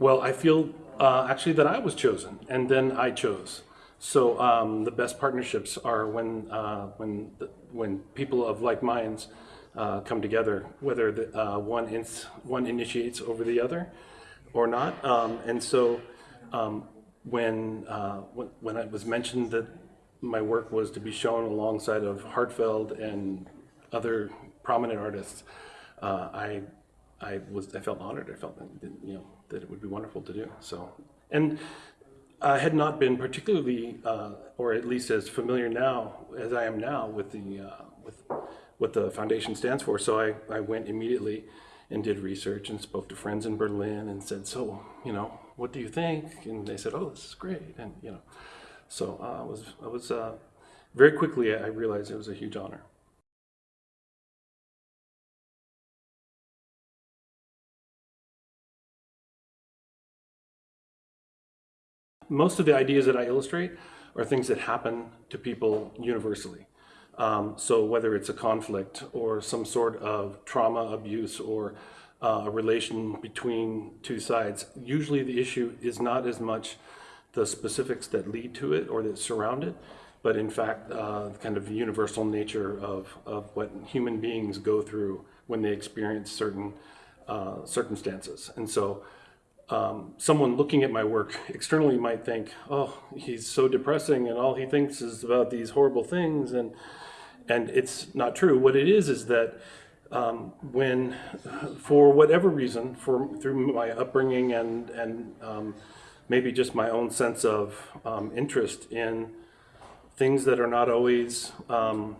Well, I feel uh, actually that I was chosen, and then I chose. So um, the best partnerships are when uh, when when people of like minds uh, come together, whether the, uh, one ins- one initiates over the other or not. Um, and so um, when, uh, when when it was mentioned that my work was to be shown alongside of Heartfield and other prominent artists, uh, I I was I felt honored. I felt you know that it would be wonderful to do so. And I had not been particularly, uh, or at least as familiar now as I am now with the uh, with what the foundation stands for. So I, I went immediately and did research and spoke to friends in Berlin and said, so you know, what do you think? And they said, oh, this is great, and you know, so uh, I was I was uh, very quickly I realized it was a huge honor. Most of the ideas that I illustrate are things that happen to people universally. Um, so whether it's a conflict or some sort of trauma, abuse, or uh, a relation between two sides, usually the issue is not as much the specifics that lead to it or that surround it, but in fact, uh, kind of universal nature of, of what human beings go through when they experience certain uh, circumstances. And so um, someone looking at my work externally might think, oh, he's so depressing and all he thinks is about these horrible things. And, and it's not true. What it is is that um, when, for whatever reason, for, through my upbringing and, and um, maybe just my own sense of um, interest in things that are not always um,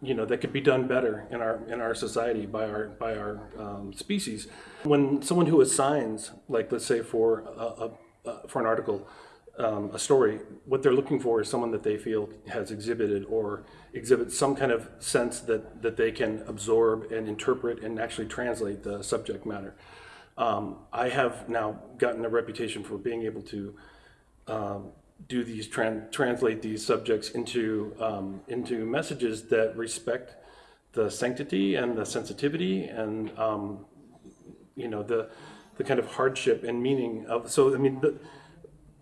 you know that could be done better in our in our society by our by our um, species. When someone who assigns, like let's say for a, a, for an article, um, a story, what they're looking for is someone that they feel has exhibited or exhibits some kind of sense that that they can absorb and interpret and actually translate the subject matter. Um, I have now gotten a reputation for being able to um, do these tran translate these subjects into um, into messages that respect the sanctity and the sensitivity and um, you know the the kind of hardship and meaning of so I mean the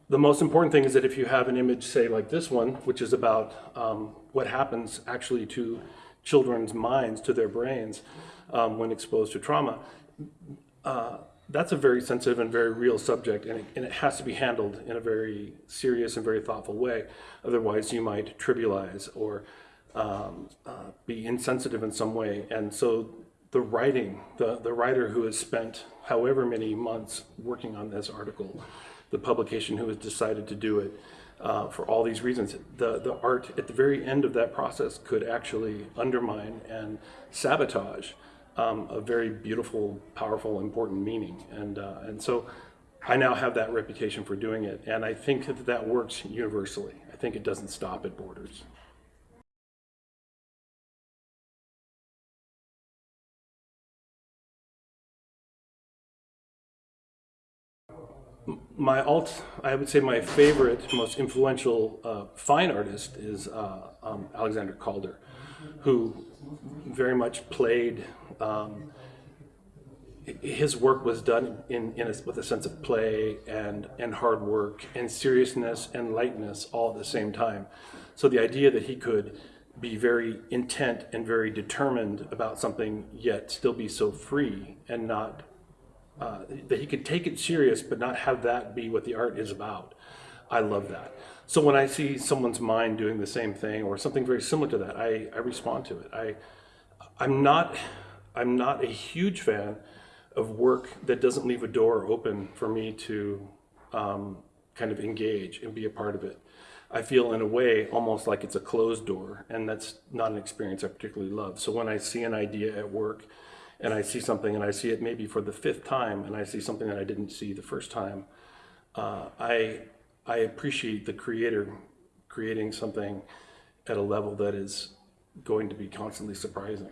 the most important thing is that if you have an image say like this one which is about um, what happens actually to children's minds to their brains um, when exposed to trauma uh, that's a very sensitive and very real subject, and it, and it has to be handled in a very serious and very thoughtful way. Otherwise, you might trivialize or um, uh, be insensitive in some way. And so, the writing, the, the writer who has spent however many months working on this article, the publication who has decided to do it, uh, for all these reasons, the, the art at the very end of that process could actually undermine and sabotage um, a very beautiful, powerful, important meaning. And, uh, and so I now have that reputation for doing it. And I think that that works universally. I think it doesn't stop at borders. my alt, I would say my favorite, most influential uh, fine artist is uh, um, Alexander Calder, who very much played. Um, his work was done in, in a, with a sense of play and and hard work and seriousness and lightness all at the same time. So the idea that he could be very intent and very determined about something, yet still be so free and not uh, that he could take it serious, but not have that be what the art is about. I love that. So when I see someone's mind doing the same thing or something very similar to that, I, I respond to it. I, I'm not, I'm not a huge fan of work that doesn't leave a door open for me to um, kind of engage and be a part of it. I feel in a way almost like it's a closed door and that's not an experience I particularly love. So when I see an idea at work and I see something and I see it maybe for the fifth time and I see something that I didn't see the first time, uh, I, I appreciate the creator creating something at a level that is going to be constantly surprising.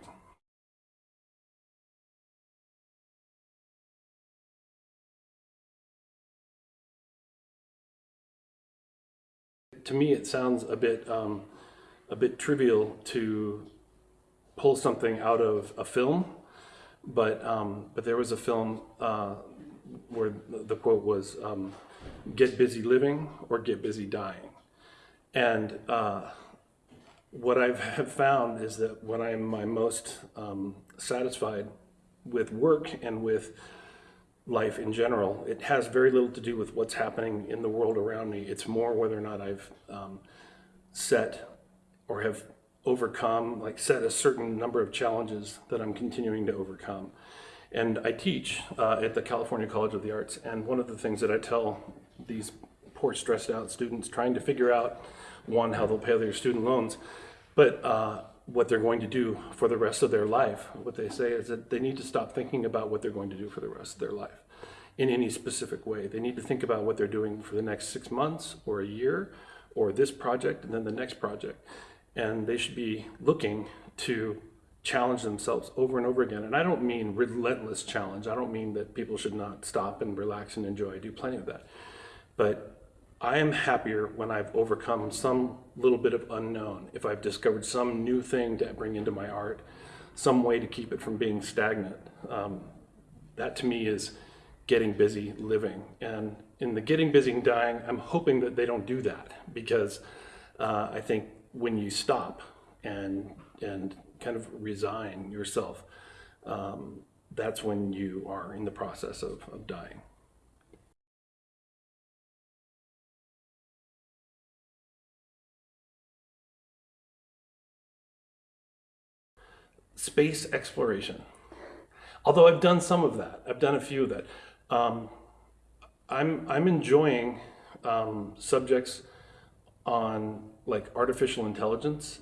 To me, it sounds a bit, um, a bit trivial to pull something out of a film but um, but there was a film uh, where the quote was, um, "Get busy living or get busy dying." And uh, what I have found is that when I'm my most um, satisfied with work and with life in general, it has very little to do with what's happening in the world around me. It's more whether or not I've um, set or have overcome, like set a certain number of challenges that I'm continuing to overcome. And I teach uh, at the California College of the Arts, and one of the things that I tell these poor, stressed out students trying to figure out, one, how they'll pay their student loans, but uh, what they're going to do for the rest of their life. What they say is that they need to stop thinking about what they're going to do for the rest of their life in any specific way. They need to think about what they're doing for the next six months or a year or this project and then the next project. And they should be looking to challenge themselves over and over again. And I don't mean relentless challenge. I don't mean that people should not stop and relax and enjoy. I do plenty of that. But I am happier when I've overcome some little bit of unknown, if I've discovered some new thing to bring into my art, some way to keep it from being stagnant. Um, that to me is getting busy living. And in the getting busy and dying, I'm hoping that they don't do that because uh, I think when you stop and and kind of resign yourself, um, that's when you are in the process of, of dying. space exploration. Although I've done some of that, I've done a few of that. Um, I'm I'm enjoying um, subjects on like artificial intelligence.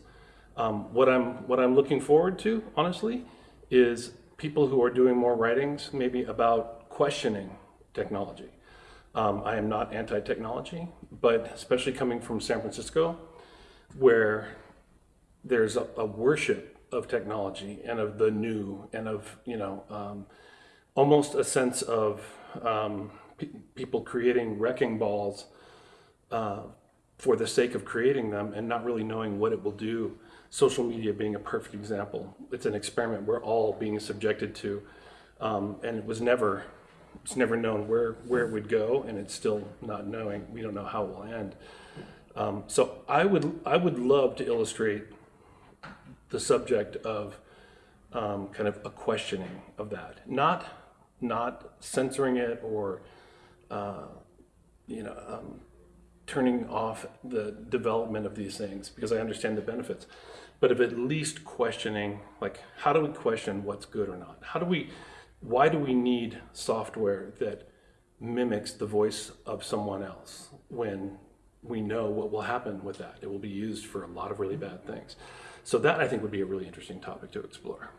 Um, what I'm what I'm looking forward to, honestly, is people who are doing more writings, maybe about questioning technology. Um, I am not anti-technology, but especially coming from San Francisco, where there's a, a worship of technology and of the new and of you know um, almost a sense of um, pe people creating wrecking balls uh, for the sake of creating them and not really knowing what it will do. Social media being a perfect example. It's an experiment we're all being subjected to, um, and it was never it's never known where where it would go, and it's still not knowing. We don't know how it will end. Um, so I would I would love to illustrate the subject of um, kind of a questioning of that, not not censoring it or uh, you know um, turning off the development of these things because I understand the benefits, but of at least questioning like how do we question what's good or not? How do we why do we need software that mimics the voice of someone else when we know what will happen with that? It will be used for a lot of really bad things. So that I think would be a really interesting topic to explore.